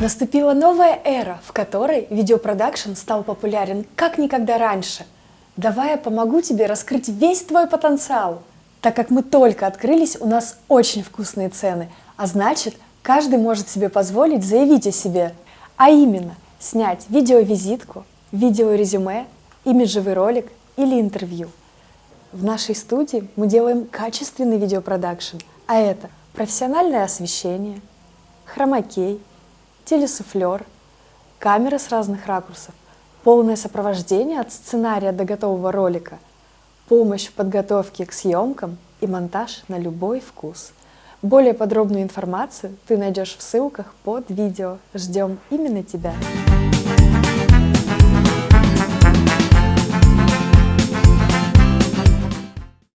Наступила новая эра, в которой видеопродакшн стал популярен как никогда раньше. Давай я помогу тебе раскрыть весь твой потенциал. Так как мы только открылись, у нас очень вкусные цены, а значит, каждый может себе позволить заявить о себе. А именно, снять видеовизитку, видеорезюме, имиджевый ролик или интервью. В нашей студии мы делаем качественный видеопродакшн, а это профессиональное освещение, хромакей, телесуфлер, камеры с разных ракурсов, полное сопровождение от сценария до готового ролика, помощь в подготовке к съемкам и монтаж на любой вкус. Более подробную информацию ты найдешь в ссылках под видео. Ждем именно тебя!